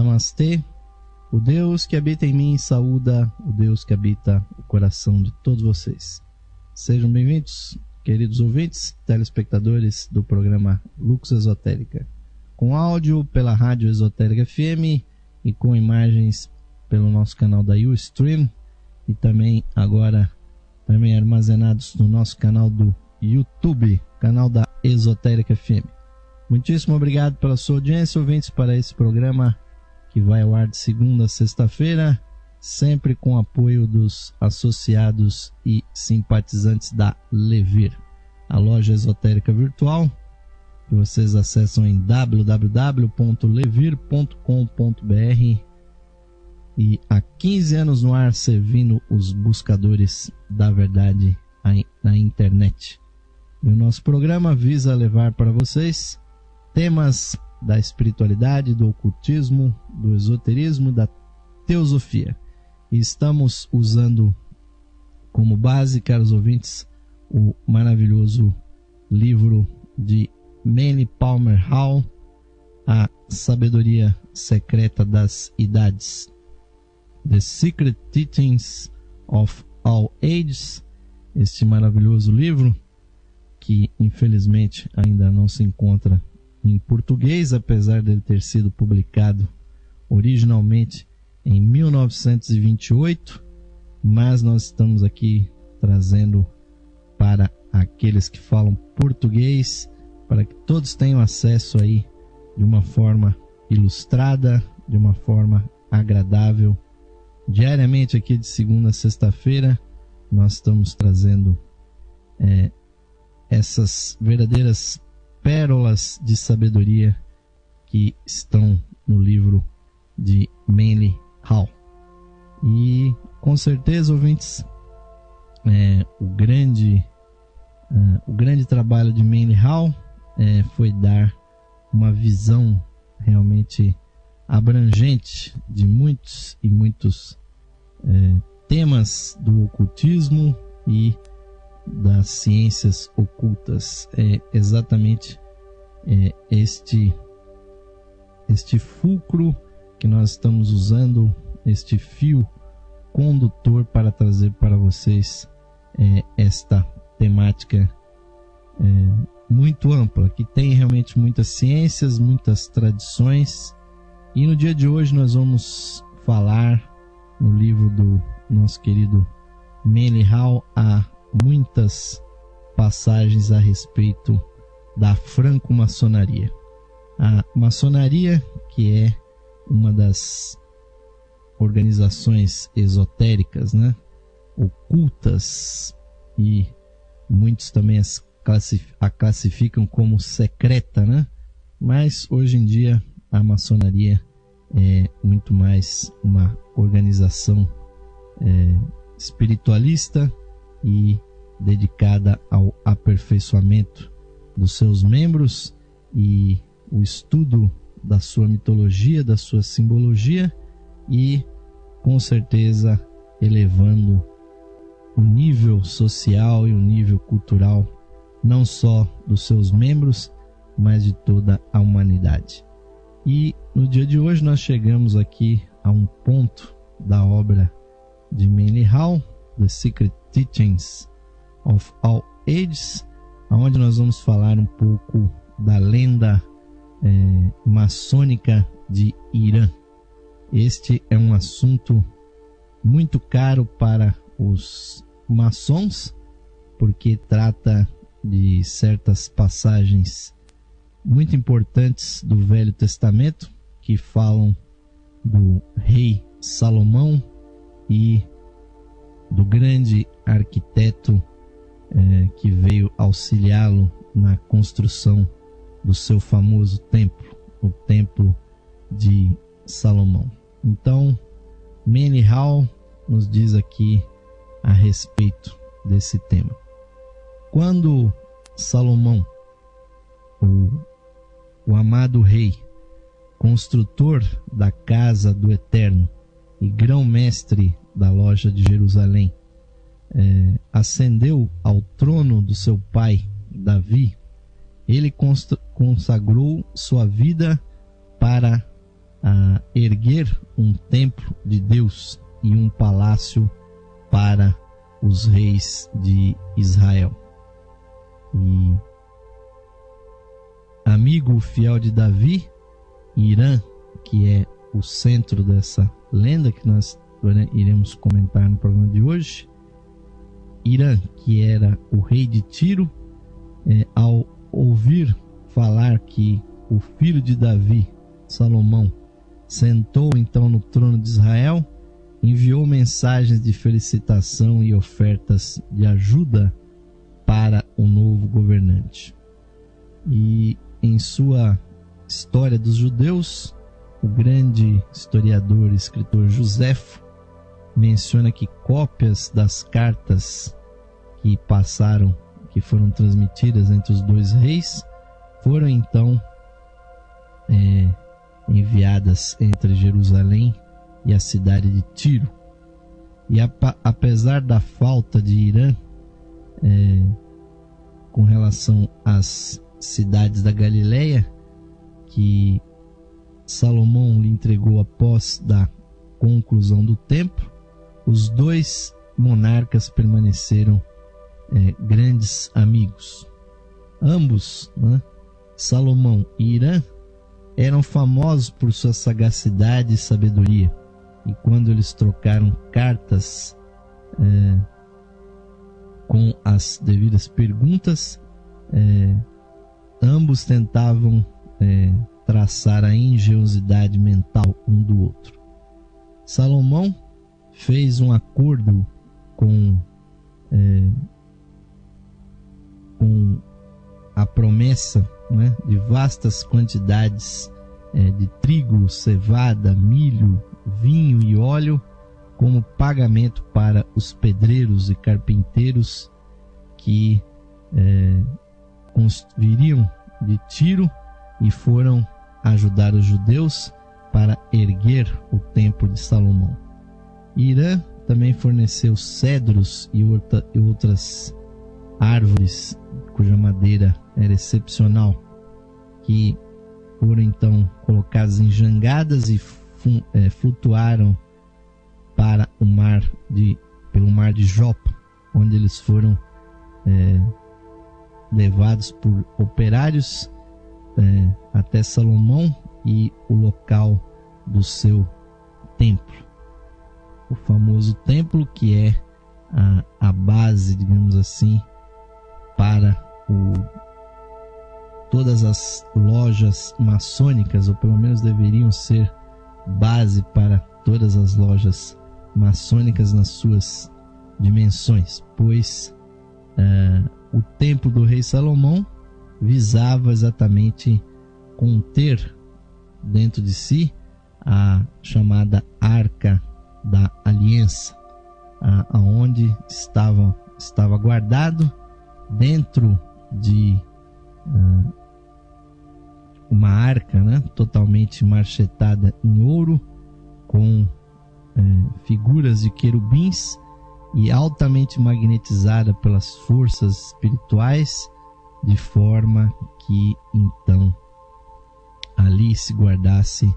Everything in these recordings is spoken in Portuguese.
Namastê. O Deus que habita em mim saúda o Deus que habita o coração de todos vocês. Sejam bem-vindos, queridos ouvintes, telespectadores do programa Lux Esotérica. Com áudio pela Rádio Esotérica FM e com imagens pelo nosso canal da Ustream e também agora também armazenados no nosso canal do YouTube, canal da Esotérica FM. Muitíssimo obrigado pela sua audiência, ouvintes, para esse programa que vai ao ar de segunda a sexta-feira, sempre com apoio dos associados e simpatizantes da Levir, a loja esotérica virtual, que vocês acessam em www.levir.com.br e há 15 anos no ar servindo os buscadores da verdade na internet. E o nosso programa visa levar para vocês temas da espiritualidade, do ocultismo, do esoterismo, da teosofia. E estamos usando como base, caros ouvintes, o maravilhoso livro de Manly Palmer Hall, A Sabedoria Secreta das Idades. The Secret Teachings of All Ages, este maravilhoso livro que infelizmente ainda não se encontra em português, apesar dele ter sido publicado originalmente em 1928, mas nós estamos aqui trazendo para aqueles que falam português, para que todos tenham acesso aí de uma forma ilustrada, de uma forma agradável. Diariamente aqui de segunda a sexta-feira nós estamos trazendo é, essas verdadeiras pérolas de sabedoria que estão no livro de Manly Hall. E com certeza, ouvintes, é, o grande uh, o grande trabalho de Manly Hall é, foi dar uma visão realmente abrangente de muitos e muitos é, temas do ocultismo e das ciências ocultas. É exatamente é, este este fulcro que nós estamos usando, este fio condutor para trazer para vocês é, esta temática é, muito ampla, que tem realmente muitas ciências, muitas tradições. E no dia de hoje nós vamos falar no livro do nosso querido Manly Hall, a muitas passagens a respeito da franco-maçonaria. A maçonaria, que é uma das organizações esotéricas, né? ocultas, e muitos também as a classificam como secreta, né? mas hoje em dia a maçonaria é muito mais uma organização é, espiritualista e dedicada ao aperfeiçoamento dos seus membros e o estudo da sua mitologia, da sua simbologia e, com certeza, elevando o nível social e o nível cultural não só dos seus membros, mas de toda a humanidade. E no dia de hoje nós chegamos aqui a um ponto da obra de Manly Hall, The Secret Teachings of All Ages, onde nós vamos falar um pouco da lenda é, maçônica de Irã. Este é um assunto muito caro para os maçons, porque trata de certas passagens muito importantes do Velho Testamento que falam do rei Salomão e do grande arquiteto é, que veio auxiliá-lo na construção do seu famoso templo, o Templo de Salomão. Então, Manly Hall nos diz aqui a respeito desse tema. Quando Salomão, o, o amado rei, construtor da casa do Eterno e grão-mestre da loja de Jerusalém, é, ascendeu ao trono do seu pai Davi, ele consagrou sua vida para a erguer um templo de Deus e um palácio para os reis de Israel. E amigo fiel de Davi, Irã, que é o centro dessa lenda que nós iremos comentar no programa de hoje. Irã, que era o rei de Tiro, é, ao ouvir falar que o filho de Davi, Salomão, sentou então no trono de Israel, enviou mensagens de felicitação e ofertas de ajuda para o novo governante. E em sua História dos Judeus, o grande historiador e escritor Joséfo menciona que cópias das cartas que passaram, que foram transmitidas entre os dois reis, foram então é, enviadas entre Jerusalém e a cidade de Tiro. E apesar da falta de Irã é, com relação às cidades da Galileia, que Salomão lhe entregou após da conclusão do templo, os dois monarcas permaneceram é, grandes amigos. Ambos, né, Salomão e Irã, eram famosos por sua sagacidade e sabedoria. E quando eles trocaram cartas é, com as devidas perguntas, é, ambos tentavam é, traçar a engenhosidade mental um do outro. Salomão fez um acordo com, é, com a promessa né, de vastas quantidades é, de trigo, cevada, milho, vinho e óleo como pagamento para os pedreiros e carpinteiros que é, viriam de Tiro e foram ajudar os judeus para erguer o templo de Salomão. Irã também forneceu cedros e, e outras árvores cuja madeira era excepcional, que foram então colocadas em jangadas e é, flutuaram para o mar de pelo mar de Jopa, onde eles foram é, levados por operários é, até Salomão e o local do seu templo. O famoso templo que é a, a base, digamos assim, para o, todas as lojas maçônicas, ou pelo menos deveriam ser base para todas as lojas maçônicas nas suas dimensões, pois uh, o templo do rei Salomão visava exatamente conter dentro de si a chamada Arca da Aliança, aonde estava, estava guardado dentro de uh, uma arca né, totalmente marchetada em ouro, com uh, figuras de querubins e altamente magnetizada pelas forças espirituais de forma que então ali se guardasse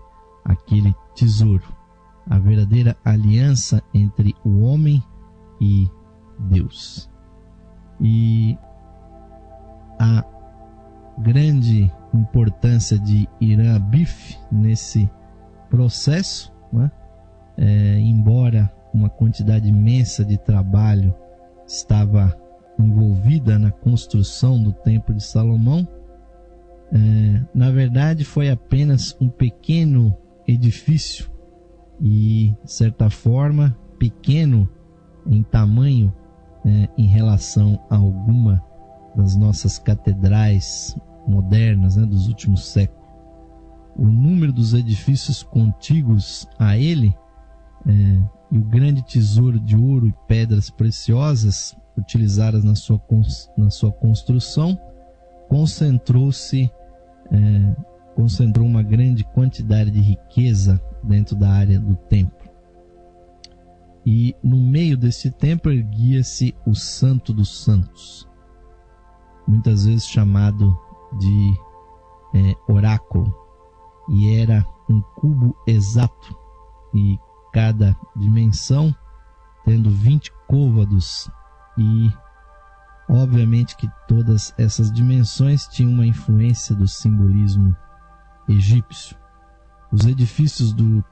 aquele tesouro, a verdadeira aliança entre o homem e Deus. E a grande importância de Irã Bif nesse processo, né? é, embora uma quantidade imensa de trabalho estava envolvida na construção do Templo de Salomão, é, na verdade foi apenas um pequeno edifício e, de certa forma, pequeno em tamanho é, em relação a alguma das nossas catedrais modernas né, dos últimos séculos. O número dos edifícios contíguos a ele é, e o grande tesouro de ouro e pedras preciosas utilizadas na sua, na sua construção, concentrou-se, é, concentrou uma grande quantidade de riqueza dentro da área do templo. E no meio desse templo erguia-se o Santo dos Santos, muitas vezes chamado de é, oráculo, e era um cubo exato e cada dimensão tendo 20 côvados e obviamente que todas essas dimensões tinham uma influência do simbolismo egípcio. Os edifícios do,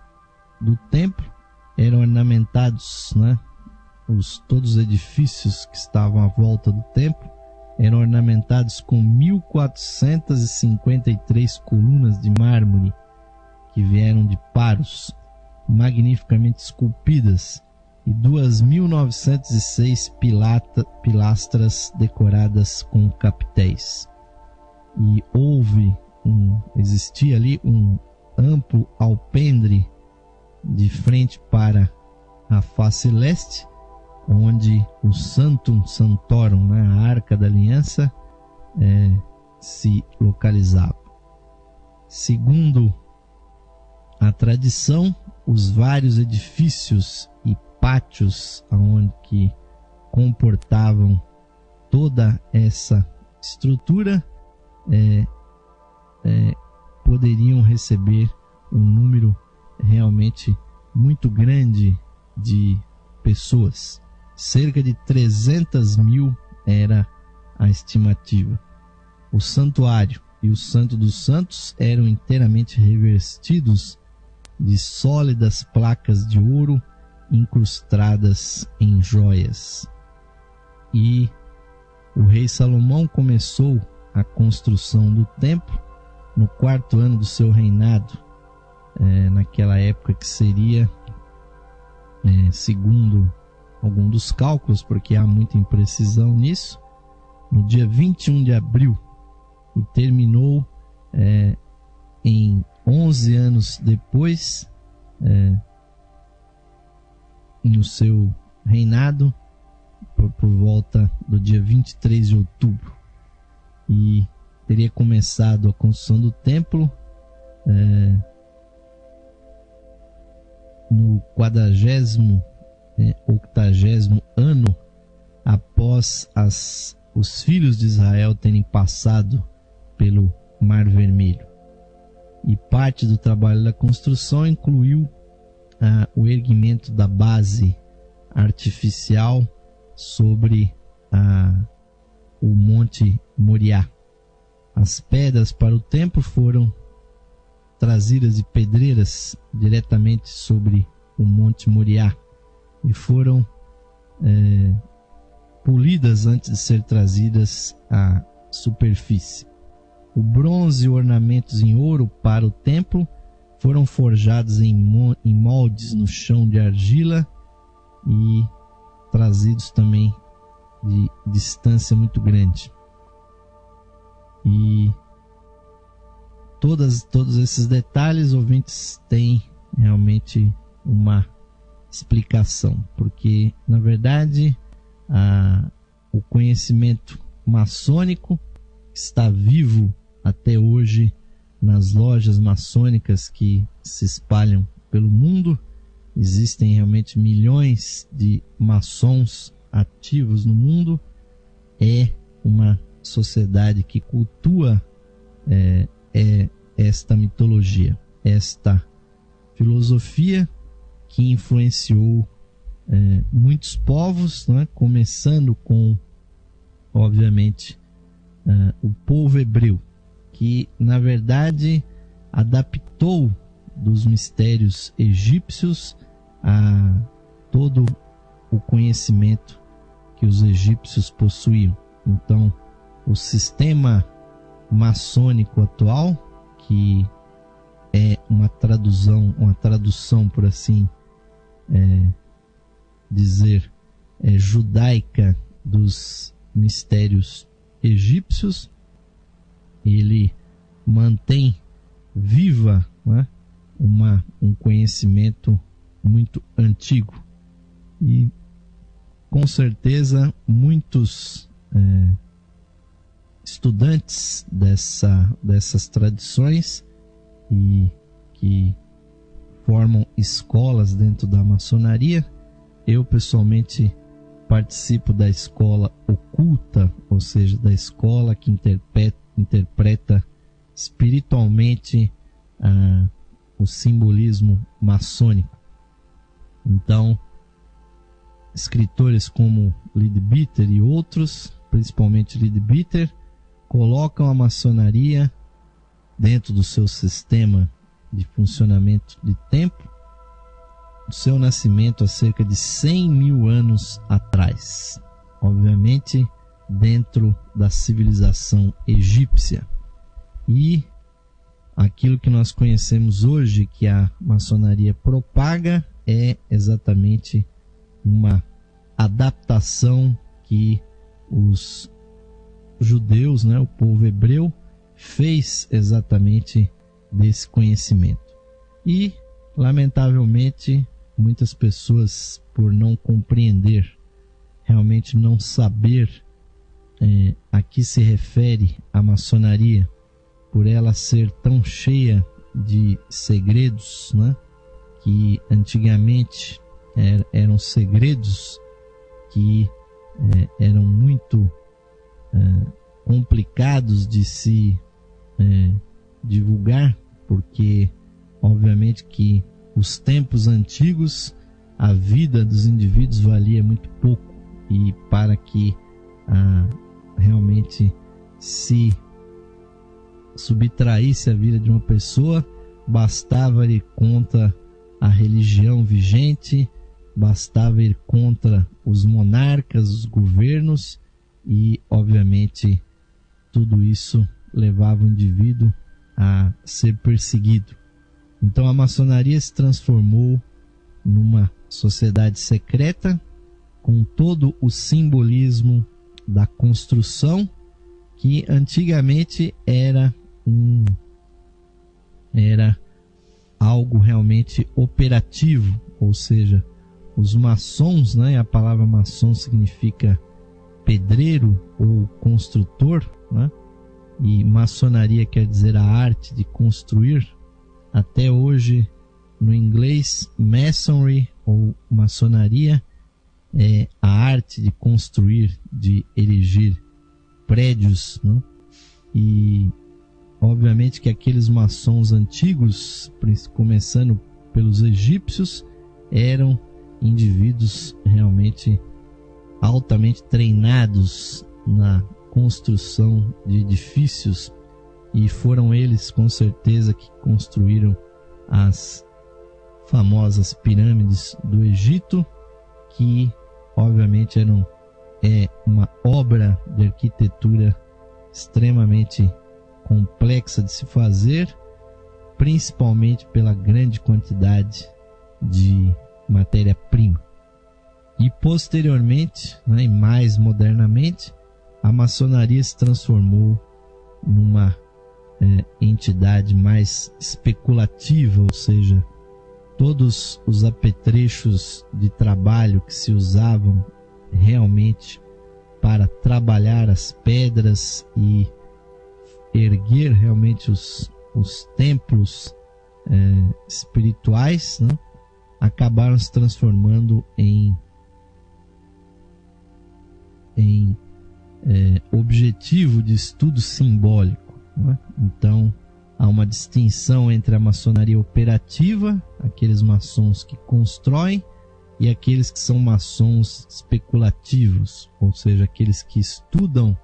do templo eram ornamentados, né? Os, todos os edifícios que estavam à volta do templo eram ornamentados com 1453 colunas de mármore que vieram de Paros, magnificamente esculpidas, e 2.906 pilastras decoradas com capitéis. E houve um, existia ali um amplo alpendre de frente para a face leste, onde o Santum Santorum, né, a Arca da Aliança, é, se localizava. Segundo a tradição, os vários edifícios e pátios onde que comportavam toda essa estrutura é, é, poderiam receber um número realmente muito grande de pessoas. Cerca de 300 mil era a estimativa. O santuário e o Santo dos Santos eram inteiramente revestidos de sólidas placas de ouro incrustadas em joias. E o rei Salomão começou a construção do templo no quarto ano do seu reinado, é, naquela época que seria, é, segundo algum dos cálculos, porque há muita imprecisão nisso, no dia 21 de abril e terminou é, em 11 anos depois, é, no seu reinado, por, por volta do dia 23 de outubro. E teria começado a construção do templo é, no quadragésimo, é, octagésimo ano após as, os filhos de Israel terem passado pelo Mar Vermelho. E parte do trabalho da construção incluiu ah, o erguimento da base artificial sobre ah, o Monte Moriá. As pedras para o templo foram trazidas de pedreiras diretamente sobre o Monte Moriá e foram é, polidas antes de ser trazidas à superfície. O bronze e ornamentos em ouro para o templo foram forjados em, em moldes no chão de argila e trazidos também de distância muito grande. E todas, todos esses detalhes, ouvintes, têm realmente uma explicação, porque na verdade a, o conhecimento maçônico está vivo até hoje nas lojas maçônicas que se espalham pelo mundo. Existem realmente milhões de maçons ativos no mundo. É uma sociedade que cultua é, é esta mitologia, esta filosofia que influenciou é, muitos povos, né? começando com, obviamente, é, o povo hebreu, que na verdade adaptou dos mistérios egípcios a todo o conhecimento que os egípcios possuíam. Então, o sistema maçônico atual, que é uma tradução, uma tradução por assim é, dizer, é, judaica dos mistérios egípcios, ele mantém viva né, uma, um conhecimento muito antigo. E com certeza muitos é, estudantes dessa, dessas tradições e que formam escolas dentro da maçonaria. Eu pessoalmente participo da escola oculta, ou seja, da escola que interpreta, interpreta espiritualmente ah, o simbolismo maçônico. Então, escritores como Leadbeater e outros, principalmente Leadbeater, colocam a maçonaria dentro do seu sistema de funcionamento de tempo, o seu nascimento há cerca de 100 mil anos atrás. Obviamente, dentro da civilização egípcia. E aquilo que nós conhecemos hoje que a maçonaria propaga é exatamente uma adaptação que os judeus, né, o povo hebreu, fez exatamente desse conhecimento. E, lamentavelmente, muitas pessoas, por não compreender, realmente não saber é, a que se refere a maçonaria, por ela ser tão cheia de segredos, né? que antigamente er, eram segredos que é, eram muito é, complicados de se é, divulgar, porque obviamente que os tempos antigos a vida dos indivíduos valia muito pouco. E para que a realmente se subtraísse a vida de uma pessoa, bastava ir contra a religião vigente, bastava ir contra os monarcas, os governos e, obviamente, tudo isso levava o indivíduo a ser perseguido. Então a maçonaria se transformou numa sociedade secreta com todo o simbolismo da construção, que antigamente era um era algo realmente operativo, ou seja, os maçons, né, a palavra maçom significa pedreiro ou construtor, né? E maçonaria quer dizer a arte de construir. Até hoje, no inglês, masonry ou maçonaria é, a arte de construir, de erigir prédios, não? e obviamente que aqueles maçons antigos, começando pelos egípcios, eram indivíduos realmente altamente treinados na construção de edifícios e foram eles com certeza que construíram as famosas pirâmides do Egito que obviamente eram é uma obra de arquitetura extremamente complexa de se fazer, principalmente pela grande quantidade de matéria-prima. E posteriormente, né, e mais modernamente, a maçonaria se transformou numa é, entidade mais especulativa, ou seja, todos os apetrechos de trabalho que se usavam realmente para trabalhar as pedras e erguer realmente os, os templos é, espirituais, né? acabaram se transformando em, em é, objetivo de estudo simbólico. Né? Então, há uma distinção entre a maçonaria operativa, aqueles maçons que constroem, e aqueles que são maçons especulativos, ou seja, aqueles que estudam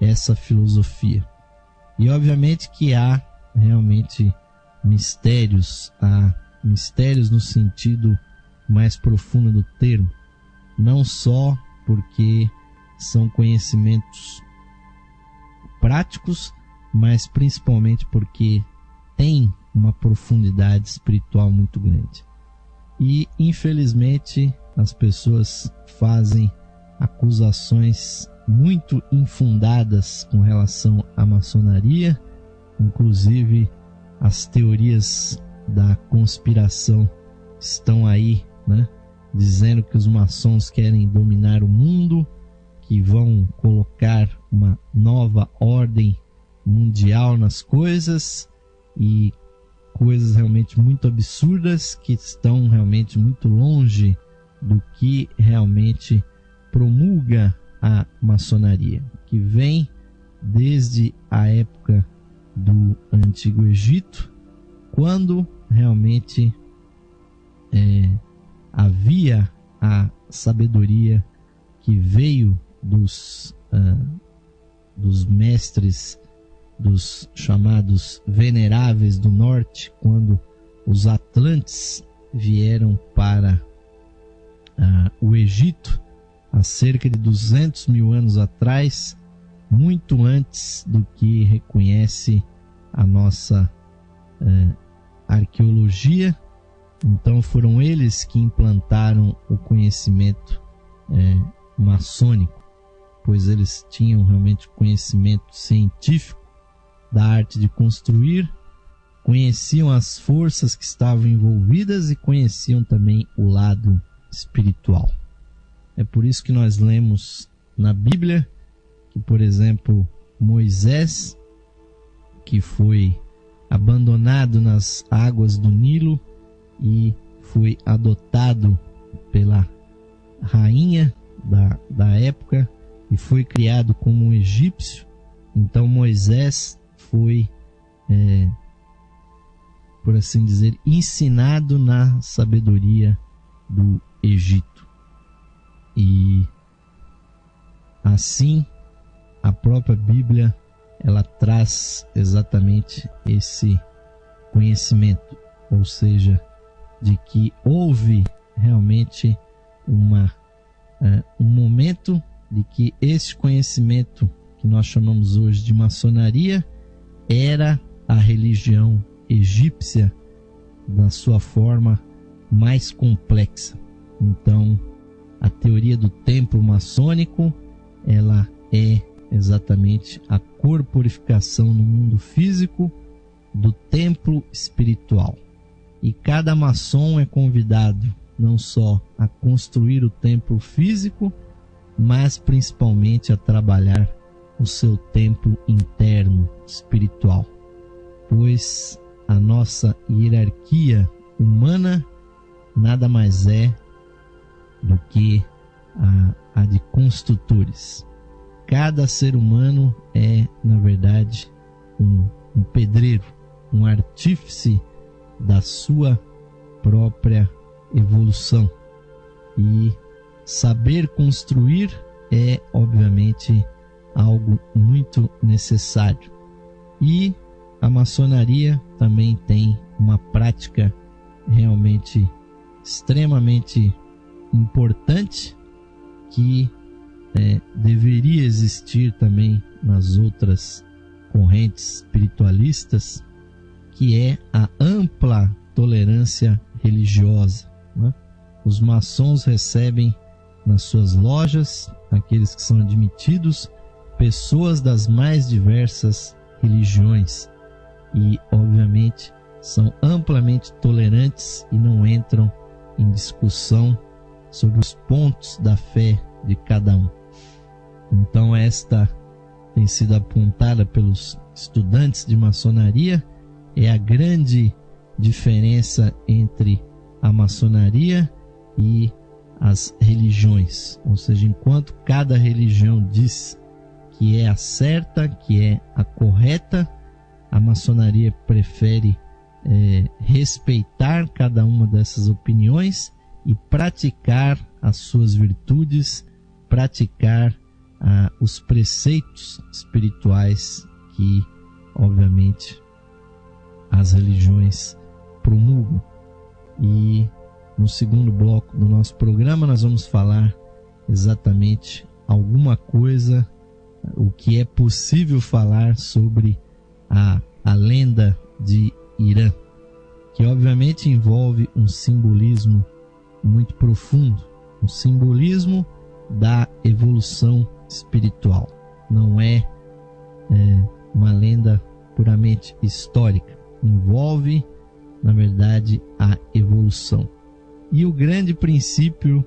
essa filosofia. E obviamente que há realmente mistérios, há mistérios no sentido mais profundo do termo, não só porque são conhecimentos práticos, mas principalmente porque tem uma profundidade espiritual muito grande. E infelizmente as pessoas fazem acusações muito infundadas com relação à maçonaria, inclusive as teorias da conspiração estão aí, né? Dizendo que os maçons querem dominar o mundo, que vão colocar uma nova ordem mundial nas coisas e coisas realmente muito absurdas que estão realmente muito longe do que realmente promulga a maçonaria, que vem desde a época do Antigo Egito, quando realmente é, havia a sabedoria que veio dos, uh, dos mestres, dos chamados veneráveis do norte, quando os Atlantes vieram para uh, o Egito há cerca de 200 mil anos atrás, muito antes do que reconhece a nossa uh, arqueologia. Então foram eles que implantaram o conhecimento é, maçônico, pois eles tinham realmente conhecimento científico da arte de construir, conheciam as forças que estavam envolvidas e conheciam também o lado espiritual. É por isso que nós lemos na Bíblia que, por exemplo, Moisés, que foi abandonado nas águas do Nilo e foi adotado pela rainha da, da época e foi criado como um egípcio. Então Moisés foi, é, por assim dizer, ensinado na sabedoria do Egito. E assim a própria Bíblia ela traz exatamente esse conhecimento, ou seja, de que houve realmente uma uh, um momento de que esse conhecimento que nós chamamos hoje de maçonaria era a religião egípcia na sua forma mais complexa. Então, a teoria do templo maçônico, ela é exatamente a corporificação no mundo físico do templo espiritual. E cada maçom é convidado não só a construir o templo físico, mas principalmente a trabalhar o seu templo interno espiritual. Pois a nossa hierarquia humana nada mais é do que a, a de construtores. Cada ser humano é, na verdade, um, um pedreiro, um artífice da sua própria evolução. E saber construir é, obviamente, algo muito necessário. E a maçonaria também tem uma prática realmente extremamente importante que é, deveria existir também nas outras correntes espiritualistas, que é a ampla tolerância religiosa. Né? Os maçons recebem nas suas lojas, aqueles que são admitidos, pessoas das mais diversas religiões e, obviamente, são amplamente tolerantes e não entram em discussão sobre os pontos da fé de cada um. Então, esta tem sido apontada pelos estudantes de maçonaria é a grande diferença entre a maçonaria e as religiões. Ou seja, enquanto cada religião diz que é a certa, que é a correta, a maçonaria prefere é, respeitar cada uma dessas opiniões e praticar as suas virtudes, praticar ah, os preceitos espirituais que, obviamente, as religiões promulgam. E no segundo bloco do nosso programa nós vamos falar exatamente alguma coisa, o que é possível falar sobre a, a lenda de Irã, que obviamente envolve um simbolismo muito profundo, um simbolismo da evolução espiritual. Não é, é uma lenda puramente histórica. Envolve, na verdade, a evolução. E o grande princípio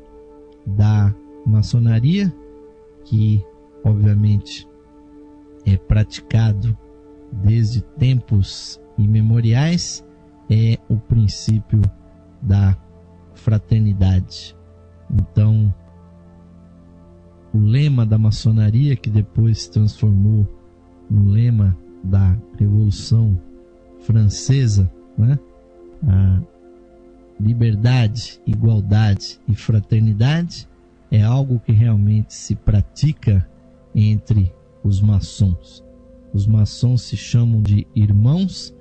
da maçonaria, que obviamente é praticado desde tempos imemoriais, é o princípio da fraternidade. Então, o lema da maçonaria, que depois se transformou no lema da Revolução Francesa, né? a liberdade, igualdade e fraternidade é algo que realmente se pratica entre os maçons. Os maçons se chamam de irmãos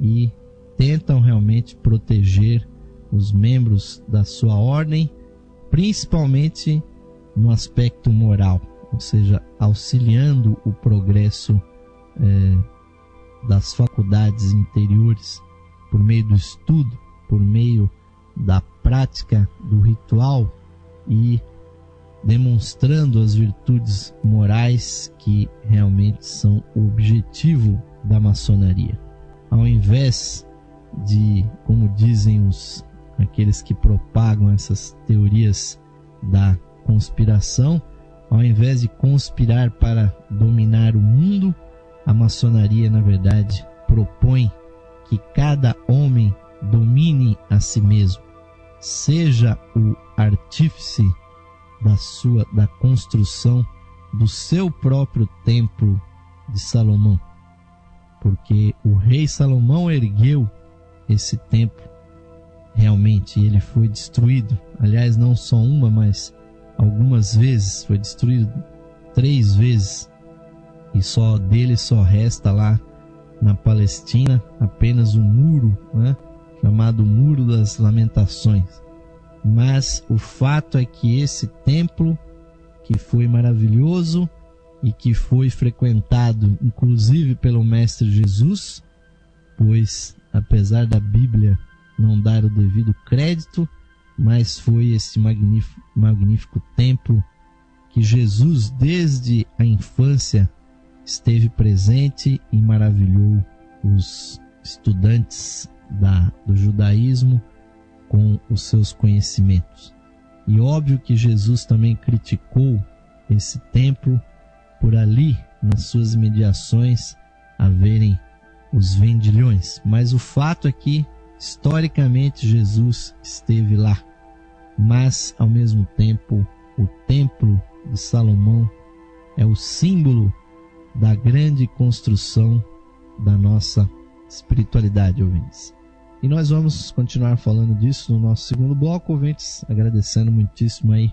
e tentam realmente proteger os membros da sua ordem, principalmente no aspecto moral, ou seja, auxiliando o progresso é, das faculdades interiores por meio do estudo, por meio da prática do ritual e demonstrando as virtudes morais que realmente são o objetivo da maçonaria. Ao invés de, como dizem os aqueles que propagam essas teorias da conspiração, ao invés de conspirar para dominar o mundo, a maçonaria, na verdade, propõe que cada homem domine a si mesmo, seja o artífice da sua da construção do seu próprio templo de Salomão. Porque o rei Salomão ergueu esse templo realmente ele foi destruído. Aliás, não só uma, mas algumas vezes foi destruído três vezes. E só dele só resta lá na Palestina apenas um muro, né? Chamado Muro das Lamentações. Mas o fato é que esse templo, que foi maravilhoso e que foi frequentado inclusive pelo Mestre Jesus, pois apesar da Bíblia não dar o devido crédito, mas foi esse magnífico, magnífico templo que Jesus, desde a infância, esteve presente e maravilhou os estudantes da, do judaísmo com os seus conhecimentos. E óbvio que Jesus também criticou esse templo por ali, nas suas imediações, haverem os vendilhões. Mas o fato é que, historicamente, Jesus esteve lá. Mas, ao mesmo tempo, o templo de Salomão é o símbolo da grande construção da nossa espiritualidade, ouvintes. E nós vamos continuar falando disso no nosso segundo bloco, ouvintes, agradecendo muitíssimo aí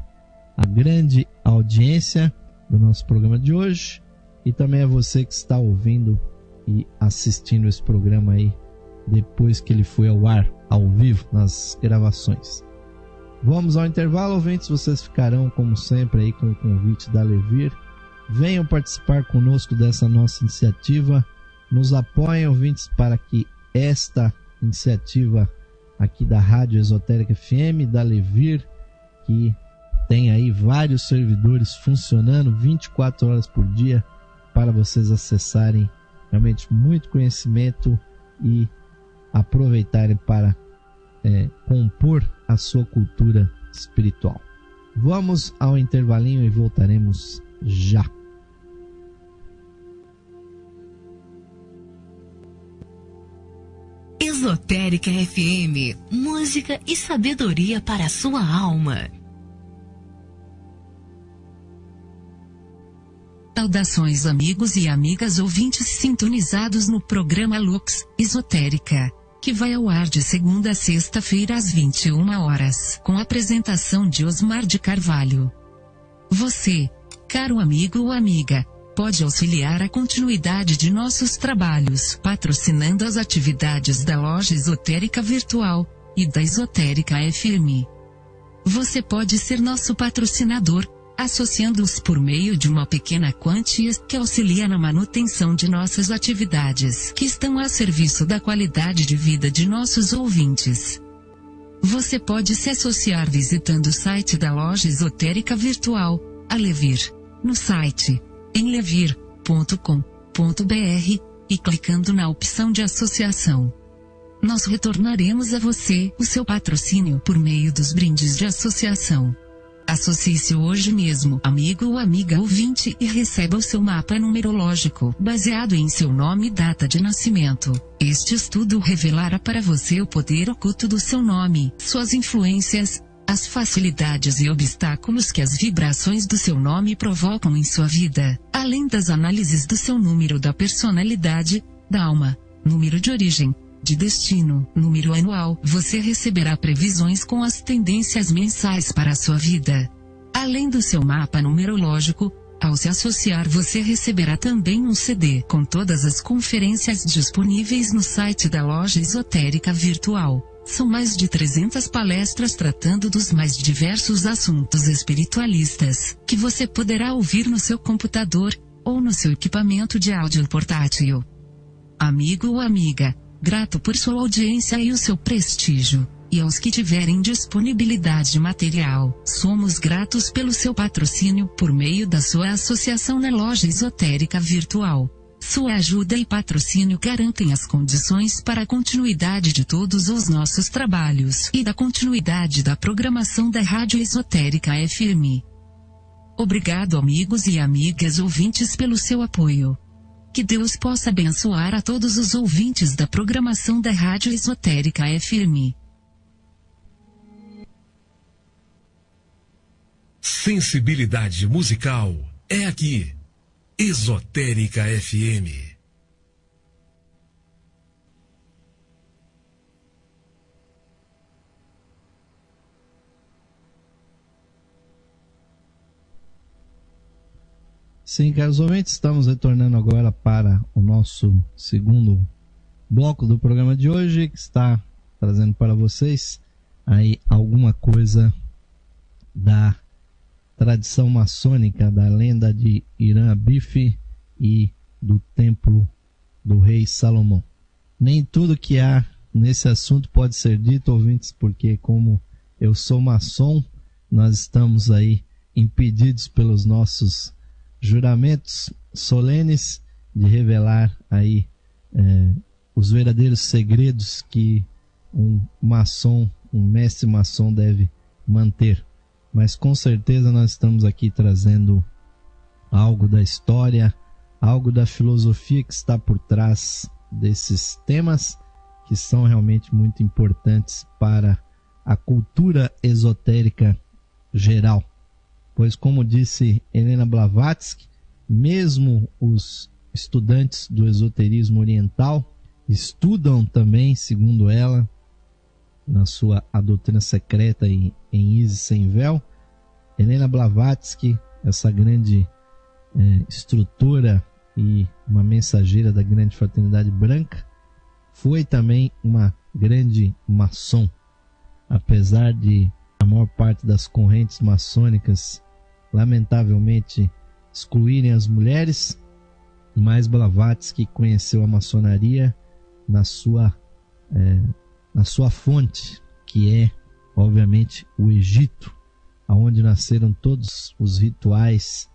a grande audiência do nosso programa de hoje e também a você que está ouvindo e assistindo esse programa aí depois que ele foi ao ar, ao vivo, nas gravações. Vamos ao intervalo, ouvintes, vocês ficarão como sempre aí com o convite da Levir Venham participar conosco dessa nossa iniciativa. Nos apoiem, ouvintes, para que esta iniciativa aqui da Rádio Esotérica FM, da Levir, que tem aí vários servidores funcionando 24 horas por dia para vocês acessarem realmente muito conhecimento e aproveitarem para é, compor a sua cultura espiritual. Vamos ao intervalinho e voltaremos já. Esotérica FM, música e sabedoria para a sua alma. Saudações amigos e amigas ouvintes sintonizados no programa Lux Esotérica, que vai ao ar de segunda a sexta-feira às 21 horas, com apresentação de Osmar de Carvalho. Você, caro amigo ou amiga, pode auxiliar a continuidade de nossos trabalhos patrocinando as atividades da loja esotérica virtual e da esotérica FM. Você pode ser nosso patrocinador, associando-os por meio de uma pequena quantia que auxilia na manutenção de nossas atividades que estão a serviço da qualidade de vida de nossos ouvintes. Você pode se associar visitando o site da loja esotérica virtual, Alevir, no site em levir.com.br e clicando na opção de associação. Nós retornaremos a você o seu patrocínio por meio dos brindes de associação. Associe-se hoje mesmo, amigo ou amiga ouvinte, e receba o seu mapa numerológico, baseado em seu nome e data de nascimento. Este estudo revelará para você o poder oculto do seu nome, suas influências, as facilidades e obstáculos que as vibrações do seu nome provocam em sua vida, além das análises do seu número da personalidade, da alma, número de origem, de destino, número anual, você receberá previsões com as tendências mensais para a sua vida. Além do seu mapa numerológico, ao se associar você receberá também um CD com todas as conferências disponíveis no site da loja esotérica virtual. São mais de 300 palestras tratando dos mais diversos assuntos espiritualistas, que você poderá ouvir no seu computador, ou no seu equipamento de áudio portátil. Amigo ou amiga, grato por sua audiência e o seu prestígio. E aos que tiverem disponibilidade material, somos gratos pelo seu patrocínio por meio da sua associação na loja esotérica virtual. Sua ajuda e patrocínio garantem as condições para a continuidade de todos os nossos trabalhos e da continuidade da programação da Rádio Esotérica FM. Obrigado amigos e amigas ouvintes pelo seu apoio. Que Deus possa abençoar a todos os ouvintes da programação da Rádio Esotérica FM. Sensibilidade musical é aqui. Esotérica FM. Sim, caros ouvintes, estamos retornando agora para o nosso segundo bloco do programa de hoje, que está trazendo para vocês aí alguma coisa da tradição maçônica da lenda de Irã Bife e do templo do rei Salomão. Nem tudo que há nesse assunto pode ser dito, ouvintes, porque como eu sou maçom, nós estamos aí impedidos pelos nossos juramentos solenes de revelar aí é, os verdadeiros segredos que um maçom, um mestre maçom deve manter mas com certeza nós estamos aqui trazendo algo da história, algo da filosofia que está por trás desses temas que são realmente muito importantes para a cultura esotérica geral. Pois, como disse Helena Blavatsky, mesmo os estudantes do esoterismo oriental estudam também, segundo ela, na sua A Doutrina Secreta em, em Isis Sem Véu. Helena Blavatsky, essa grande é, e uma mensageira da grande fraternidade branca, foi também uma grande maçom. Apesar de a maior parte das correntes maçônicas, lamentavelmente, excluírem as mulheres, mas Blavatsky conheceu a maçonaria na sua é, na sua fonte, que é, obviamente, o Egito, aonde nasceram todos os rituais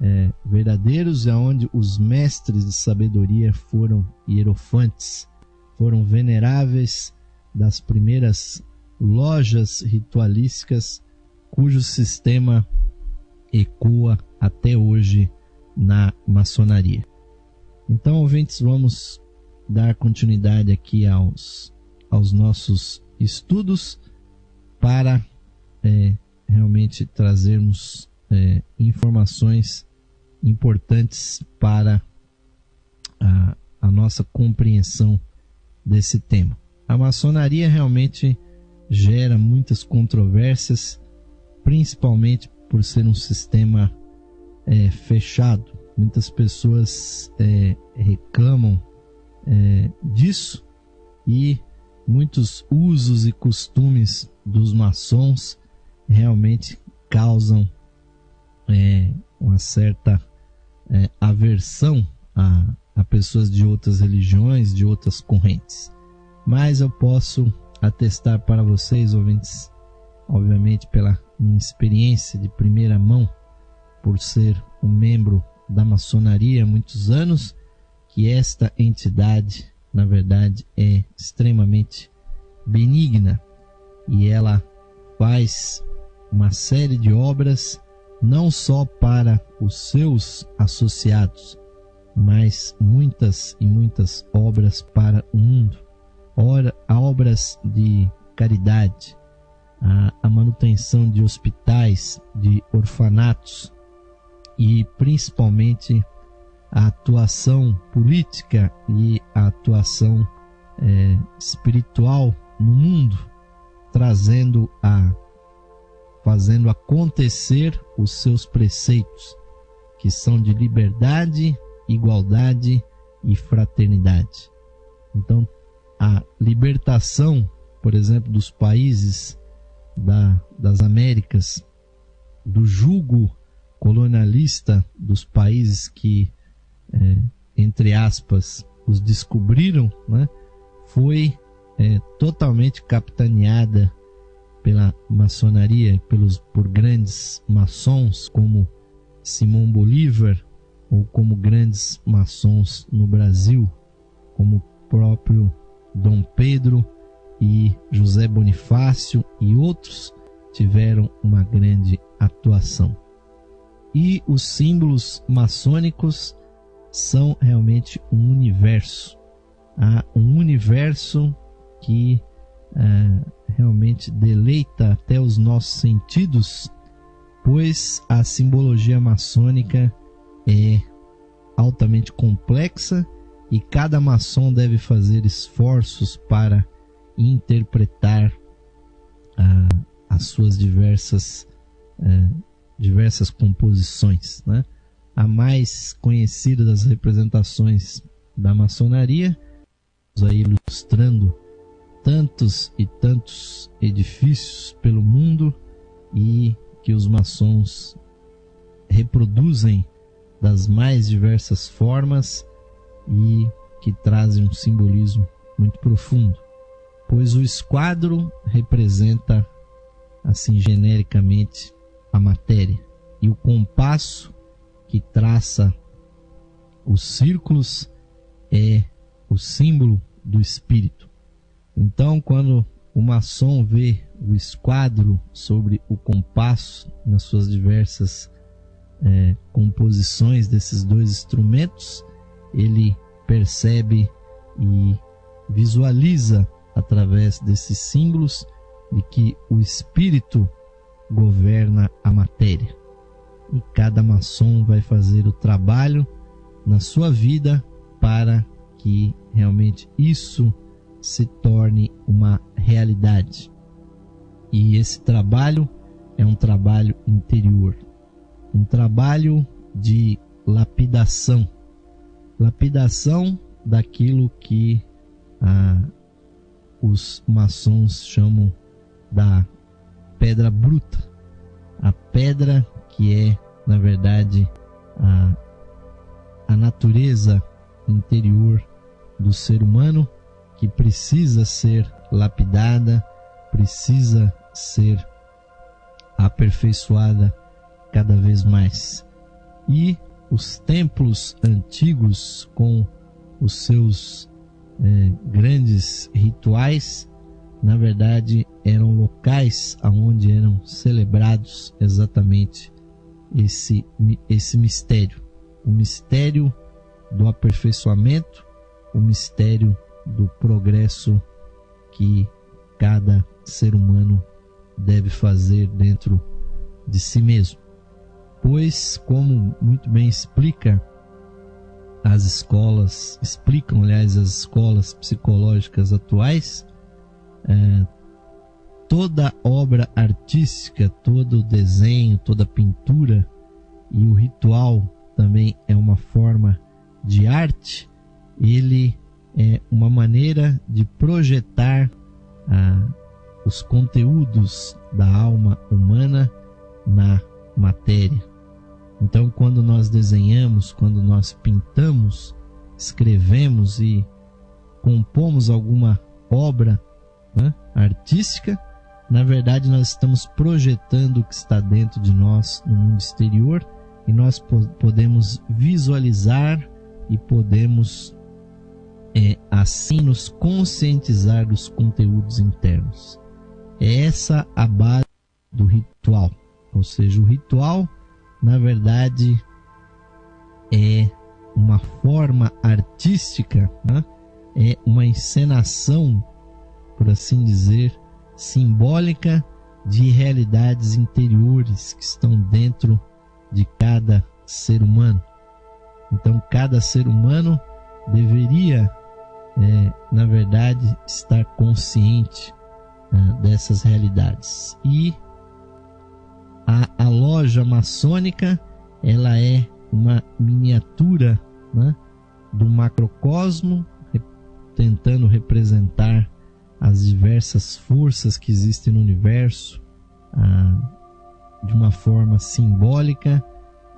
é, verdadeiros e aonde os mestres de sabedoria foram hierofantes, foram veneráveis das primeiras lojas ritualísticas cujo sistema ecoa até hoje na maçonaria. Então, ouvintes, vamos dar continuidade aqui aos aos nossos estudos para é, realmente trazermos é, informações importantes para a, a nossa compreensão desse tema. A maçonaria realmente gera muitas controvérsias, principalmente por ser um sistema é, fechado. Muitas pessoas é, reclamam é, disso e muitos usos e costumes dos maçons realmente causam é, uma certa é, aversão a, a pessoas de outras religiões, de outras correntes. Mas eu posso atestar para vocês, ouvintes, obviamente pela minha experiência de primeira mão, por ser um membro da maçonaria há muitos anos, que esta entidade na verdade, é extremamente benigna e ela faz uma série de obras não só para os seus associados, mas muitas e muitas obras para o mundo. Ora, obras de caridade, a, a manutenção de hospitais, de orfanatos e principalmente a atuação política e a atuação é, espiritual no mundo, trazendo a fazendo acontecer os seus preceitos, que são de liberdade, igualdade e fraternidade. Então, a libertação, por exemplo, dos países da, das Américas, do jugo colonialista dos países que, é, entre aspas, os descobriram, né, foi é, totalmente capitaneada pela maçonaria, pelos, por grandes maçons como Simão Bolívar ou como grandes maçons no Brasil, como próprio Dom Pedro e José Bonifácio e outros tiveram uma grande atuação. E os símbolos maçônicos são realmente um universo, há um universo que é, realmente deleita até os nossos sentidos, pois a simbologia maçônica é altamente complexa e cada maçom deve fazer esforços para interpretar ah, as suas diversas eh, diversas composições, né? A mais conhecida das representações da maçonaria, aí ilustrando tantos e tantos edifícios pelo mundo e que os maçons reproduzem das mais diversas formas e que trazem um simbolismo muito profundo, pois o esquadro representa assim genericamente a matéria e o compasso que traça os círculos é o símbolo do espírito. Então, quando o maçom vê o esquadro sobre o compasso nas suas diversas é, composições desses dois instrumentos, ele percebe e visualiza através desses símbolos de que o espírito governa. Cada maçom vai fazer o trabalho na sua vida para que realmente isso se torne uma realidade. E esse trabalho é um trabalho interior, um trabalho de lapidação lapidação daquilo que ah, os maçons chamam da pedra bruta, a pedra que é, na verdade, a, a natureza interior do ser humano que precisa ser lapidada, precisa ser aperfeiçoada cada vez mais. E os templos antigos, com os seus é, grandes rituais, na verdade eram locais aonde eram celebrados exatamente esse, esse mistério, o mistério do aperfeiçoamento, o mistério do progresso que cada ser humano deve fazer dentro de si mesmo. Pois, como muito bem explica as escolas, explicam, aliás, as escolas psicológicas atuais, é, toda obra artística, todo desenho, toda pintura e o ritual também é uma forma de arte, ele é uma maneira de projetar ah, os conteúdos da alma humana na matéria. Então, quando nós desenhamos, quando nós pintamos, escrevemos e compomos alguma obra né, artística, na verdade nós estamos projetando o que está dentro de nós no mundo exterior e nós po podemos visualizar e podemos é, assim nos conscientizar dos conteúdos internos. É essa a base do ritual, ou seja, o ritual, na verdade, é uma forma artística, né? é uma encenação, por assim dizer, simbólica de realidades interiores que estão dentro de cada ser humano. Então, cada ser humano deveria é, na verdade, estar consciente uh, dessas realidades. E a, a, loja maçônica ela é uma miniatura né, do macrocosmo, tentando representar as diversas forças que existem no universo uh, de uma forma simbólica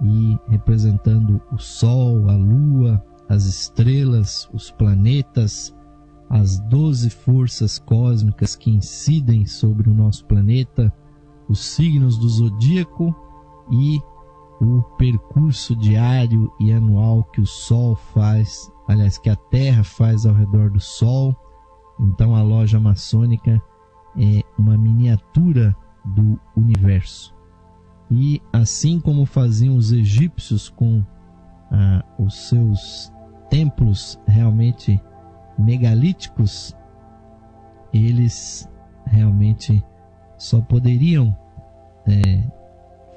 e representando o Sol, a Lua, as estrelas, os planetas, as doze forças cósmicas que incidem sobre o nosso planeta, os signos do zodíaco e o percurso diário e anual que o Sol faz, aliás, que a Terra faz ao redor do Sol. Então a loja maçônica é uma miniatura do universo. E assim como faziam os egípcios com ah, os seus templos realmente megalíticos, eles realmente só poderiam é,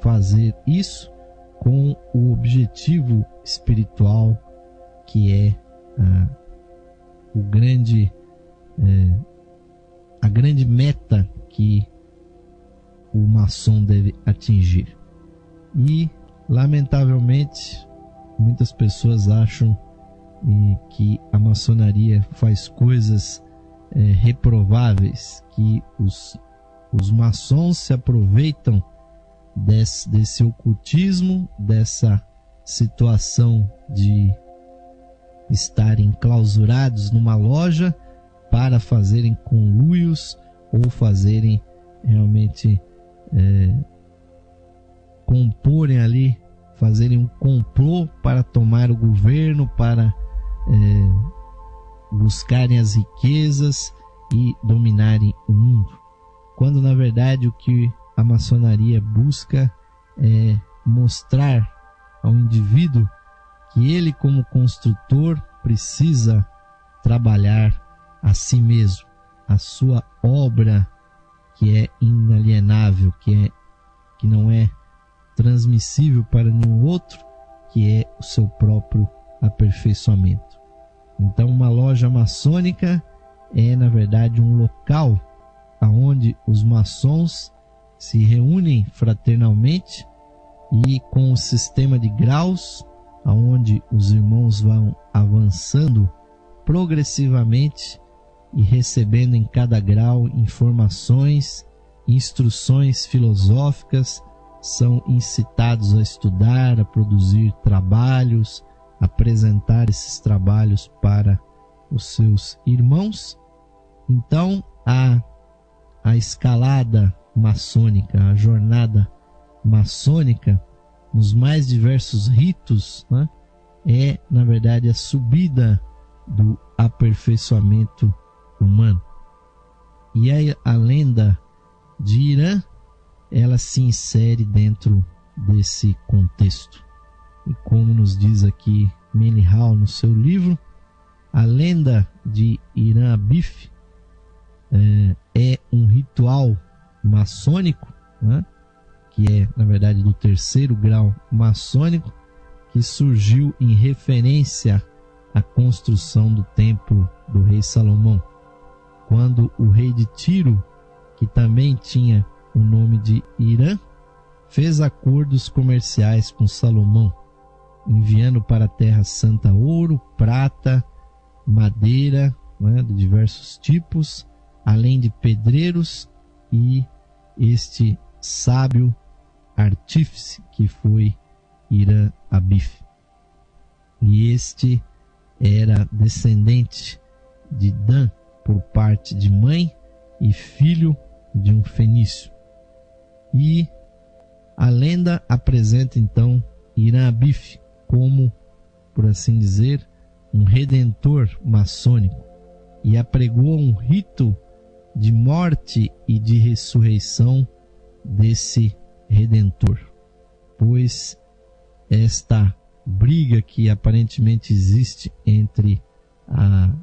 fazer isso com o objetivo espiritual que é ah, o grande é, a grande meta que o maçom deve atingir. E, lamentavelmente, muitas pessoas acham que a maçonaria faz coisas eh, reprováveis, que os, os maçons se aproveitam desse, desse ocultismo, dessa situação de estarem clausurados numa loja para fazerem conluios ou fazerem realmente é, comporem ali, fazerem um complô para tomar o governo, para é, buscarem as riquezas e dominarem o mundo. Quando na verdade o que a maçonaria busca é mostrar ao indivíduo que ele, como construtor, precisa trabalhar a si mesmo, a sua obra que é inalienável, que é que não é transmissível para nenhum outro, que é o seu próprio aperfeiçoamento. Então, uma loja maçônica é, na verdade, um local aonde os maçons se reúnem fraternalmente e com o sistema de graus, aonde os irmãos vão avançando progressivamente e recebendo em cada grau informações, instruções filosóficas, são incitados a estudar, a produzir trabalhos, apresentar esses trabalhos para os seus irmãos. Então, a, a escalada maçônica, a jornada maçônica, nos mais diversos ritos, né, é, na verdade, a subida do aperfeiçoamento humano. E a, a lenda de Irã, ela se insere dentro desse contexto. E como nos diz aqui Melihal no seu livro, a lenda de Irã Abif é, é um ritual maçônico, né? que é, na verdade, do terceiro grau maçônico, que surgiu em referência à construção do templo do rei Salomão quando o rei de Tiro, que também tinha o nome de Irã, fez acordos comerciais com Salomão, enviando para a Terra Santa ouro, prata, madeira né, de diversos tipos, além de pedreiros e este sábio artífice que foi Irã Abif. E este era descendente de Dan, por parte de mãe e filho de um fenício. E a lenda apresenta então Irã Abif como, por assim dizer, um redentor maçônico e apregou um rito de morte e de ressurreição desse redentor, pois esta briga que aparentemente existe entre a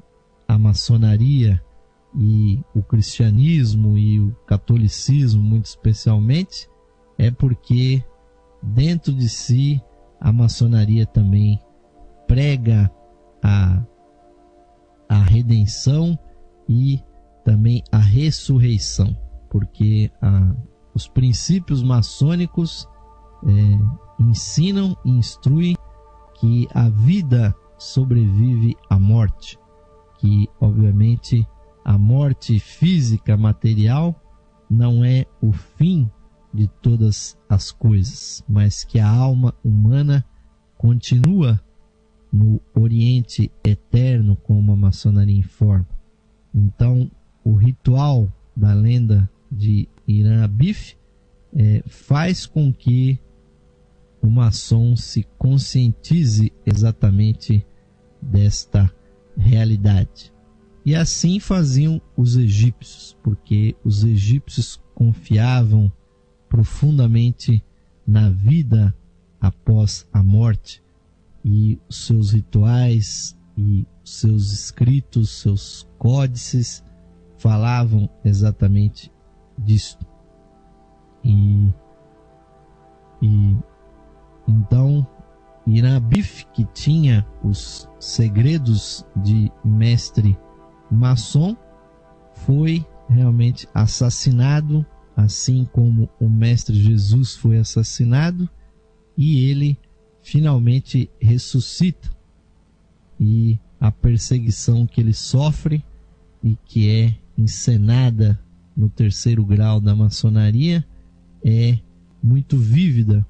a maçonaria e o cristianismo e o catolicismo, muito especialmente, é porque dentro de si a maçonaria também prega a, a redenção e também a ressurreição, porque a, os princípios maçônicos é, ensinam e instruem que a vida sobrevive à morte, que obviamente a morte física material não é o fim de todas as coisas, mas que a alma humana continua no Oriente eterno, como a maçonaria informa. Então, o ritual da lenda de Irã Abif é, faz com que o maçom se conscientize exatamente desta realidade. E assim faziam os egípcios, porque os egípcios confiavam profundamente na vida após a morte e seus rituais e seus escritos, seus códices falavam exatamente disso. E, e então Irabif, que tinha os segredos de mestre maçom, foi realmente assassinado, assim como o mestre Jesus foi assassinado, e ele finalmente ressuscita. E a perseguição que ele sofre e que é encenada no terceiro grau da maçonaria é muito vívida,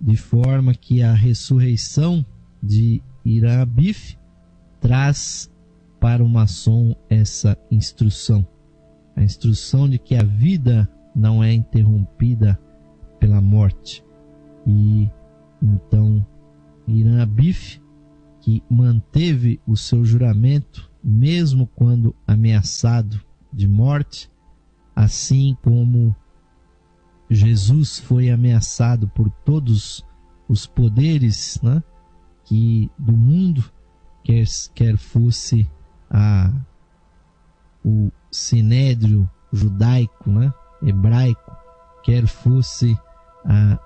de forma que a ressurreição de Irã Abif traz para o maçom essa instrução. A instrução de que a vida não é interrompida pela morte. E então Irã Abif, que manteve o seu juramento mesmo quando ameaçado de morte, assim como Jesus foi ameaçado por todos os poderes né, que do mundo, quer, quer fosse a, o sinédrio judaico, né, hebraico, quer fosse a,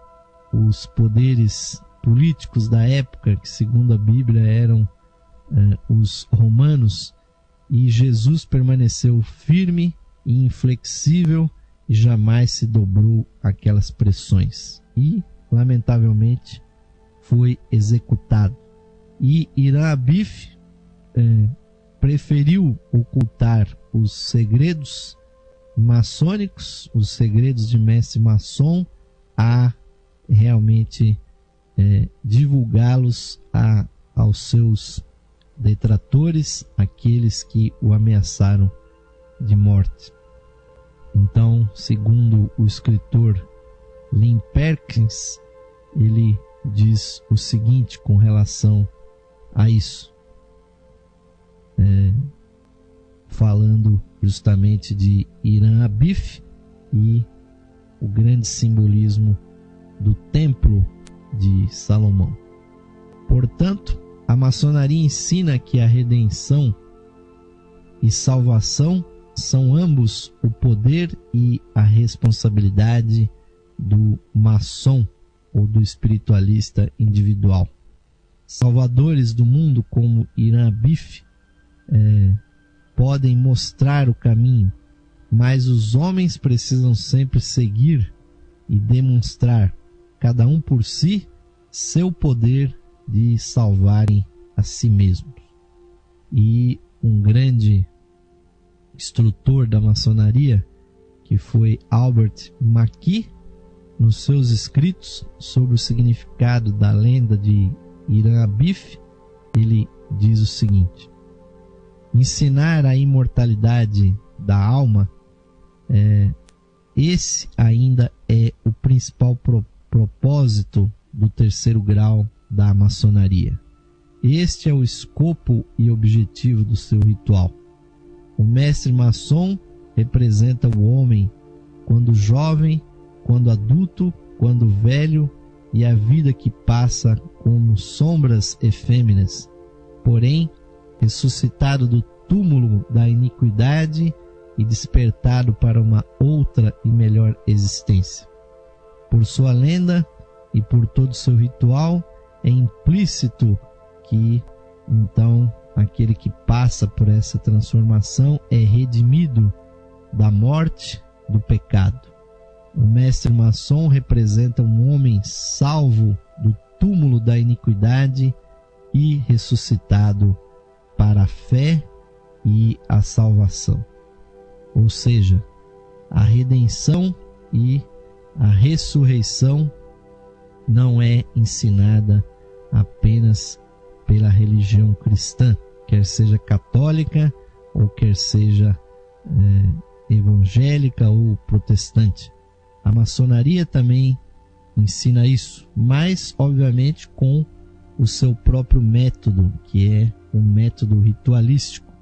os poderes políticos da época, que segundo a Bíblia eram eh, os romanos, e Jesus permaneceu firme e inflexível e jamais se dobrou aquelas pressões. E, lamentavelmente, foi executado. E Irã Abif eh, preferiu ocultar os segredos maçônicos, os segredos de mestre maçom, a realmente é, divulgá-los aos seus detratores, aqueles que o ameaçaram de morte. Então, segundo o escritor Lynn Perkins, ele diz o seguinte com relação a isso, é, falando justamente de Irã Abif e o grande simbolismo do Templo de Salomão. Portanto, a maçonaria ensina que a redenção e salvação são ambos o poder e a responsabilidade do maçom ou do espiritualista individual. Salvadores do mundo como Irã Bif é, podem mostrar o caminho, mas os homens precisam sempre seguir e demonstrar, cada um por si, seu poder de salvarem a si mesmos. E um grande instrutor da maçonaria, que foi Albert McKee, nos seus escritos sobre o significado da lenda de Irã Abif, ele diz o seguinte: ensinar a imortalidade da alma é, esse ainda é o principal pro, propósito do terceiro grau da maçonaria. Este é o escopo e objetivo do seu ritual. O mestre maçom representa o homem quando jovem, quando adulto, quando velho e a vida que passa como sombras efêmeras. Porém, ressuscitado do túmulo da iniquidade e despertado para uma outra e melhor existência. Por sua lenda e por todo seu ritual, é implícito que então aquele que passa por essa transformação é redimido da morte, do pecado. O mestre maçom representa um homem salvo do túmulo da iniquidade e ressuscitado para a fé e a salvação. Ou seja, a redenção e a ressurreição não é ensinada apenas pela religião cristã, quer seja católica ou quer seja é, evangélica ou protestante. A maçonaria também ensina isso, mas obviamente com o seu próprio método, que é o método ritualístico.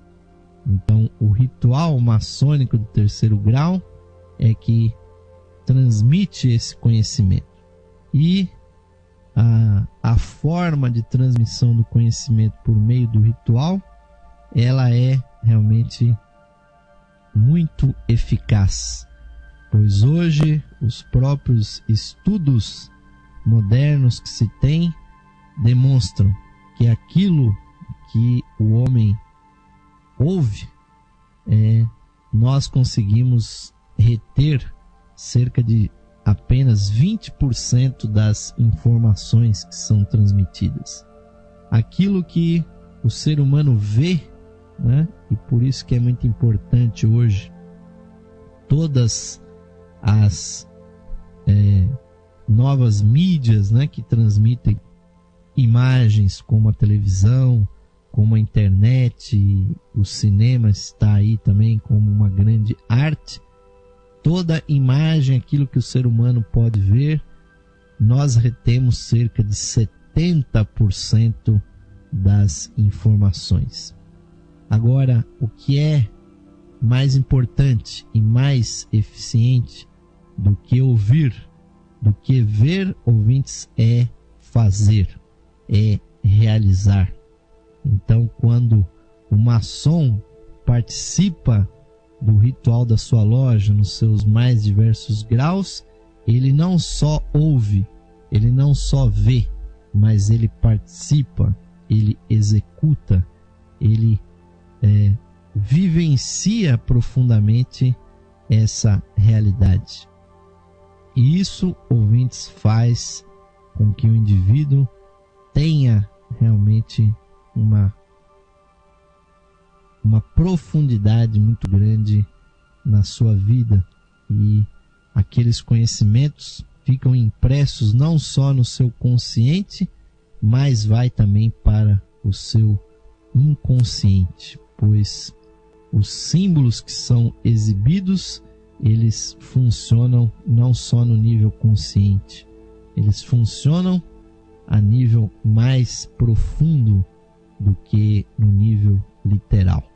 Então, o ritual maçônico do terceiro grau é que transmite esse conhecimento. E a, a forma de transmissão do conhecimento por meio do ritual, ela é realmente muito eficaz, pois hoje os próprios estudos modernos que se tem demonstram que aquilo que o homem ouve, é, nós conseguimos reter cerca de apenas 20% das informações que são transmitidas. Aquilo que o ser humano vê, né? e por isso que é muito importante hoje todas as é, novas mídias né, que transmitem imagens como a televisão, como a internet, o cinema está aí também como uma grande arte. Toda imagem, aquilo que o ser humano pode ver, nós retemos cerca de 70% das informações. Agora, o que é mais importante e mais eficiente do que ouvir, do que ver ouvintes, é fazer é realizar. Então, quando o maçom participa do ritual da sua loja nos seus mais diversos graus, ele não só ouve, ele não só vê, mas ele participa, ele executa, ele é, vivencia profundamente essa realidade. E isso, ouvintes, faz com que o indivíduo tenha realmente uma uma profundidade muito grande na sua vida e aqueles conhecimentos ficam impressos não só no seu consciente, mas vai também para o seu inconsciente, pois os símbolos que são exibidos, eles funcionam não só no nível consciente, eles funcionam a nível mais profundo do que no nível literal.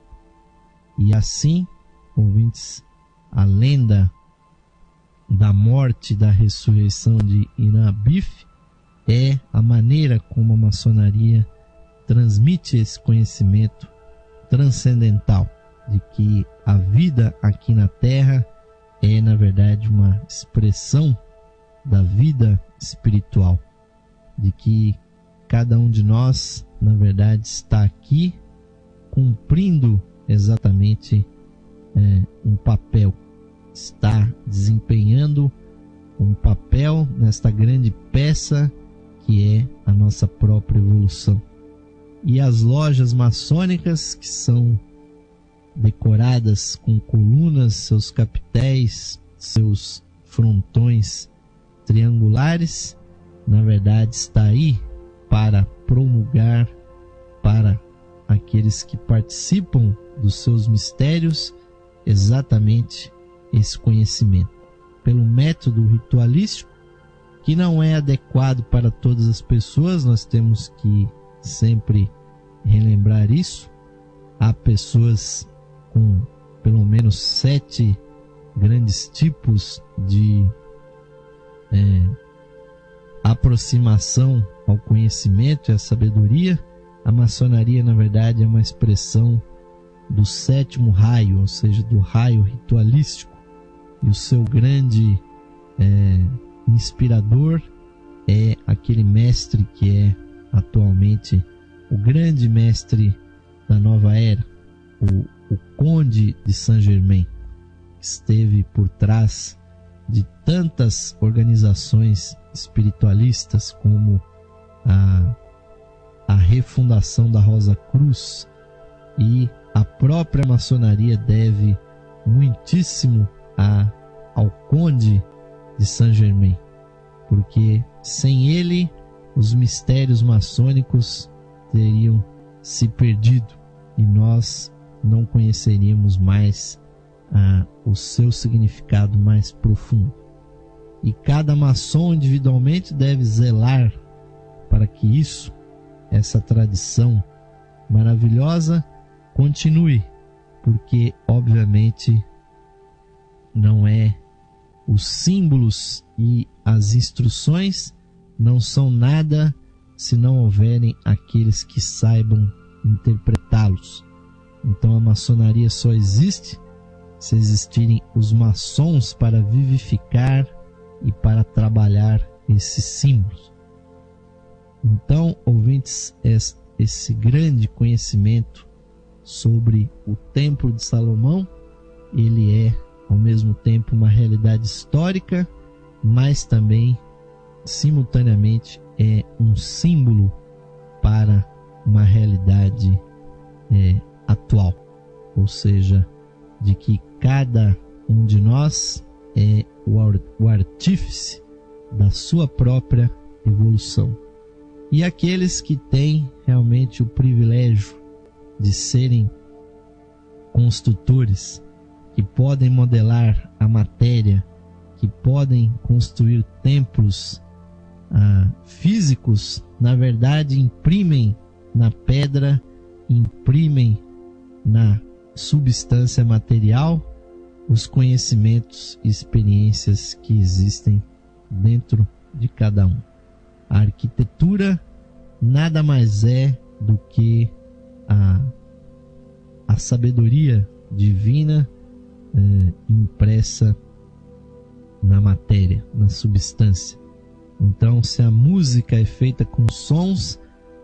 E assim, ouvintes, a lenda da morte da ressurreição de Inabif é a maneira como a maçonaria transmite esse conhecimento transcendental de que a vida aqui na Terra é, na verdade, uma expressão da vida espiritual. De que cada um de nós, na verdade, está aqui cumprindo exatamente é, um papel, está desempenhando um papel nesta grande peça que é a nossa própria evolução. E as lojas maçônicas que são decoradas com colunas, seus capitéis, seus frontões triangulares, na verdade está aí para promulgar para aqueles que participam dos seus mistérios exatamente esse conhecimento. Pelo método ritualístico, que não é adequado para todas as pessoas, nós temos que sempre relembrar isso. Há pessoas com pelo menos sete grandes tipos de é, aproximação ao conhecimento e à sabedoria, a maçonaria, na verdade, é uma expressão do sétimo raio, ou seja, do raio ritualístico. E o seu grande é, inspirador é aquele mestre que é atualmente o grande mestre da nova era, o, o Conde de Saint-Germain, esteve por trás de tantas organizações espiritualistas como a, a refundação da Rosa Cruz e a própria maçonaria deve muitíssimo a, ao Conde de Saint-Germain, porque sem ele os mistérios maçônicos teriam se perdido e nós não conheceríamos mais ah, o seu significado mais profundo. E cada maçom individualmente deve zelar para que isso, essa tradição maravilhosa, continue, porque obviamente não é os símbolos e as instruções não são nada se não houverem aqueles que saibam interpretá-los. Então a maçonaria só existe se existirem os maçons para vivificar e para trabalhar esses símbolos. Então, ouvintes, esse grande conhecimento sobre o Templo de Salomão, ele é ao mesmo tempo uma realidade histórica, mas também simultaneamente é um símbolo para uma realidade é, atual, ou seja, de que cada um de nós é o artífice da sua própria evolução. E aqueles que têm realmente o privilégio de serem construtores, que podem modelar a matéria, que podem construir templos ah, físicos, na verdade imprimem na pedra, imprimem na substância material os conhecimentos e experiências que existem dentro de cada um. A arquitetura nada mais é do que a, a sabedoria divina é, impressa na matéria, na substância. Então, se a música é feita com sons,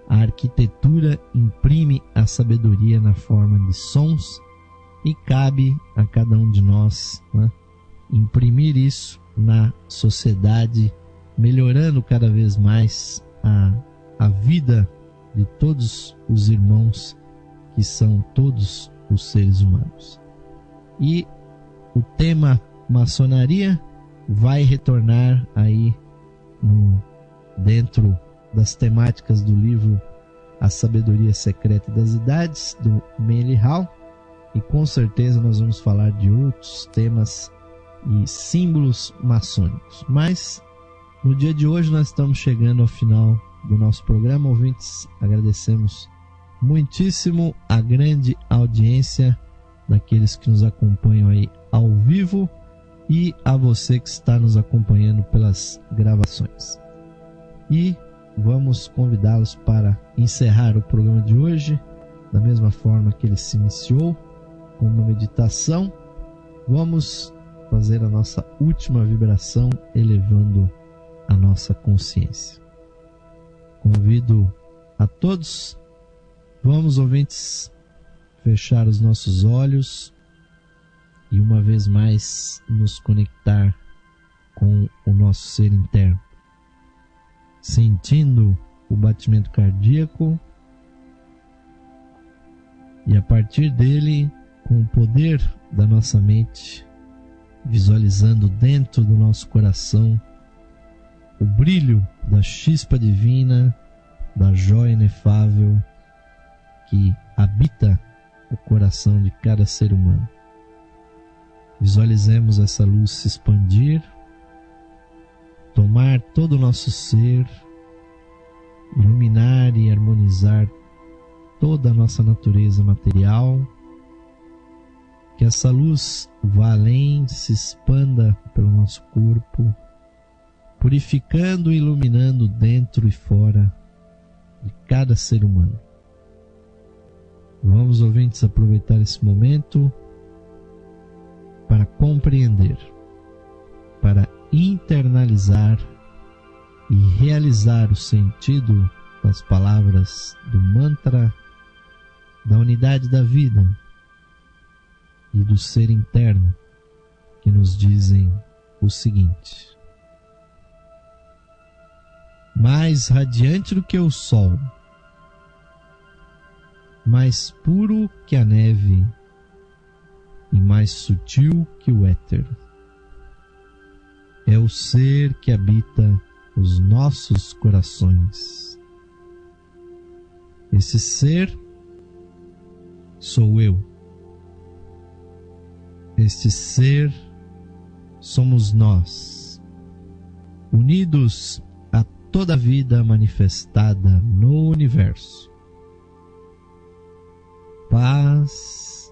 a arquitetura imprime a sabedoria na forma de sons e cabe a cada um de nós né, imprimir isso na sociedade, melhorando cada vez mais a, a vida de todos os irmãos que são todos os seres humanos. E o tema maçonaria vai retornar aí no, dentro das temáticas do livro A Sabedoria Secreta das Idades, do Manly Hall, e com certeza nós vamos falar de outros temas e símbolos maçônicos. Mas no dia de hoje nós estamos chegando ao final do nosso programa. Ouvintes, agradecemos muitíssimo a grande audiência daqueles que nos acompanham aí ao vivo e a você que está nos acompanhando pelas gravações. E vamos convidá-los para encerrar o programa de hoje da mesma forma que ele se iniciou com uma meditação, vamos fazer a nossa última vibração elevando a nossa consciência. Convido a todos, vamos ouvintes, fechar os nossos olhos e uma vez mais nos conectar com o nosso ser interno, sentindo o batimento cardíaco e a partir dele com o poder da nossa mente, visualizando dentro do nosso coração o brilho da chispa divina, da joia inefável que habita o coração de cada ser humano. Visualizemos essa luz se expandir, tomar todo o nosso ser, iluminar e harmonizar toda a nossa natureza material que essa luz vá além, se expanda pelo nosso corpo, purificando e iluminando dentro e fora de cada ser humano. Vamos, ouvintes, aproveitar esse momento para compreender, para internalizar e realizar o sentido das palavras do mantra da unidade da vida e do ser interno que nos dizem o seguinte: mais radiante do que o sol, mais puro que a neve e mais sutil que o éter. É o ser que habita os nossos corações. Esse ser sou eu. Este ser somos nós, unidos toda a vida manifestada no universo. Paz,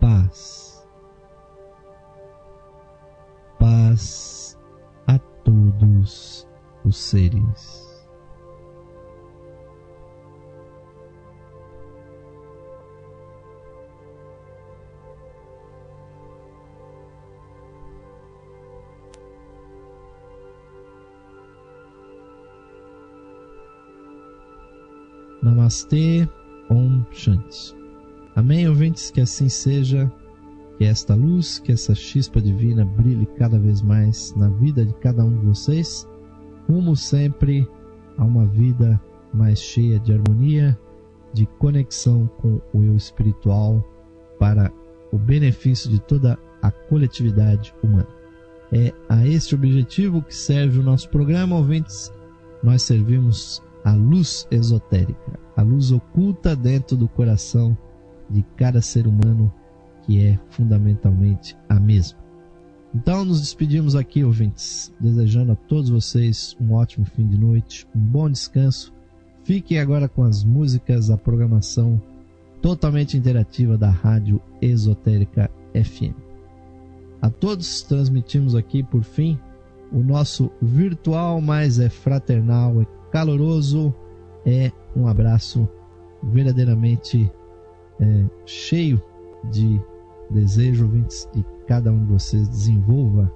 paz, paz a todos os seres. Namastê, Om Shanti. Amém, ouvintes, que assim seja, que esta luz, que essa chispa divina brilhe cada vez mais na vida de cada um de vocês, rumo sempre a uma vida mais cheia de harmonia, de conexão com o eu espiritual para o benefício de toda a coletividade humana. É a este objetivo que serve o nosso programa, ouvintes. Nós servimos a luz esotérica, a luz oculta dentro do coração de cada ser humano, que é fundamentalmente a mesma. Então, nos despedimos aqui, ouvintes, desejando a todos vocês um ótimo fim de noite, um bom descanso. Fiquem agora com as músicas, a programação totalmente interativa da Rádio Esotérica FM. A todos transmitimos aqui, por fim, o nosso virtual, mas é fraternal, é caloroso, é um abraço verdadeiramente é, cheio de desejo, ouvintes, e cada um de vocês desenvolva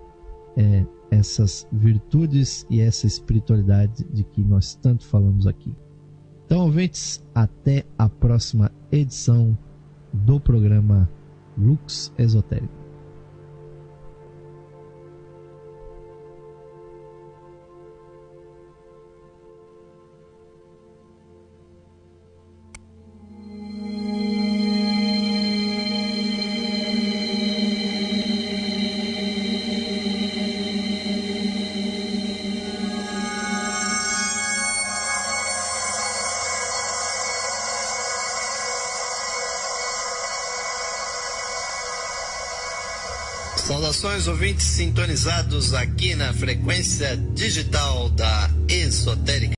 é, essas virtudes e essa espiritualidade de que nós tanto falamos aqui. Então, ouvintes, até a próxima edição do programa Lux Esotérico. Sintonizados aqui na frequência digital da Esotérica.